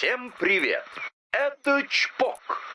Всем привет! Это Чпок.